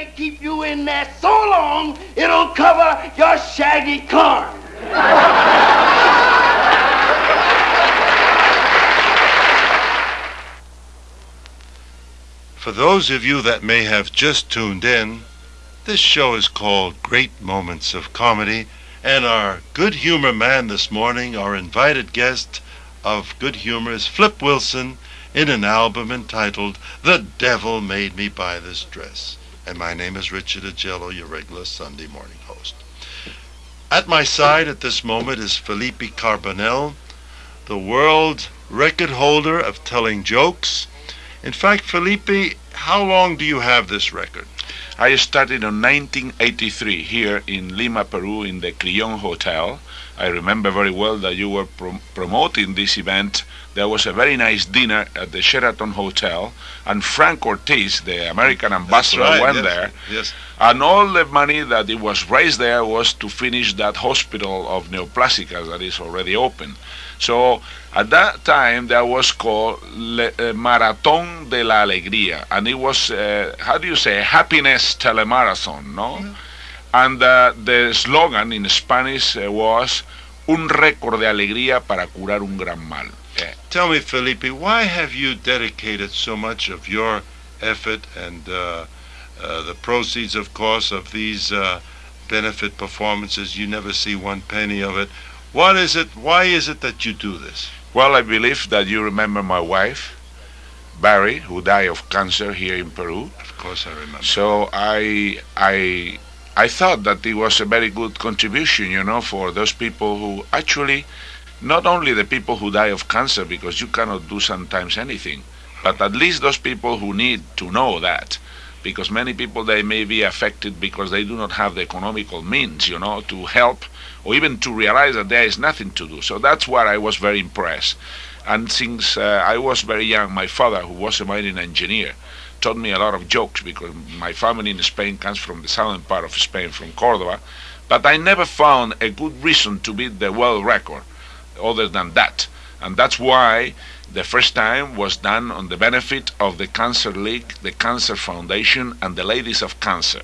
they keep you in there so long, it'll cover your shaggy corn. For those of you that may have just tuned in, this show is called Great Moments of Comedy, and our good humor man this morning, our invited guest of good humor, is Flip Wilson in an album entitled The Devil Made Me Buy This Dress. And my name is Richard Agello, your regular Sunday morning host. At my side at this moment is Felipe Carbonell, the world record holder of telling jokes in fact, Felipe, how long do you have this record? I started in 1983 here in Lima, Peru, in the Crillon Hotel. I remember very well that you were prom- promoting this event. There was a very nice dinner at the Sheraton Hotel, and Frank Ortiz, the American ambassador, right, went yes, there. Yes. And all the money that it was raised there was to finish that hospital of Neoplasticas that is already open. So at that time, that was called Le, uh, Marathon de la Alegría, and it was, uh, how do you say, happiness telemarathon, no? Mm-hmm. And uh, the slogan in Spanish uh, was un récord de alegría para curar un gran mal. Tell me, Felipe, why have you dedicated so much of your effort and uh, uh, the proceeds, of course, of these uh, benefit performances? You never see one penny of it. What is it? Why is it that you do this? Well, I believe that you remember my wife, Barry, who died of cancer here in Peru. Of course, I remember. So I I I thought that it was a very good contribution, you know, for those people who actually not only the people who die of cancer because you cannot do sometimes anything, but at least those people who need to know that because many people they may be affected because they do not have the economical means, you know, to help or even to realize that there is nothing to do. So that's why I was very impressed. And since uh, I was very young, my father, who was a mining engineer, taught me a lot of jokes because my family in Spain comes from the southern part of Spain, from Cordoba. But I never found a good reason to beat the world record other than that. And that's why the first time was done on the benefit of the Cancer League, the Cancer Foundation, and the Ladies of Cancer.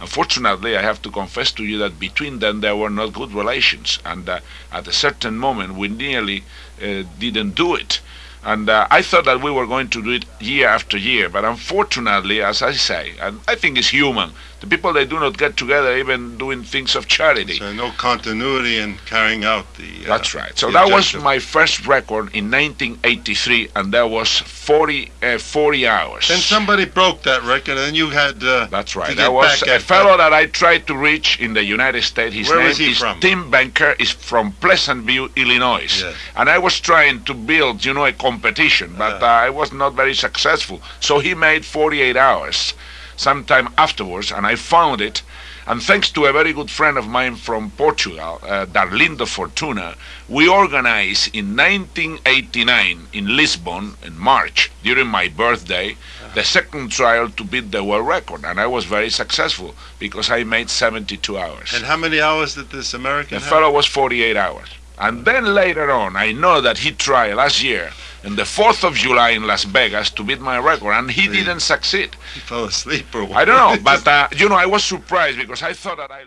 Unfortunately, I have to confess to you that between them there were not good relations, and uh, at a certain moment we nearly uh, didn't do it. And uh, I thought that we were going to do it year after year, but unfortunately, as I say, and I think it's human, the people they do not get together even doing things of charity. So no continuity in carrying out the. Uh, That's right. So that was my first record in 1983, and that was 40, uh, 40 hours. Then somebody broke that record, and you had. Uh, That's right. That was a fellow that I tried to reach in the United States. His Where name is from? Tim Banker. is from Pleasant View, Illinois. Yes. And I was trying to build, you know, a competition, but Uh. I was not very successful. So he made 48 hours sometime afterwards, and I found it. And thanks to a very good friend of mine from Portugal, uh, Darlindo Fortuna, we organized in 1989 in Lisbon in March, during my birthday, the second trial to beat the world record. And I was very successful because I made 72 hours. And how many hours did this American The have? fellow was 48 hours. And then later on, I know that he tried last year, on the 4th of July in Las Vegas, to beat my record, and he didn't succeed. He fell asleep or what? I don't know, but uh, you know, I was surprised because I thought that I.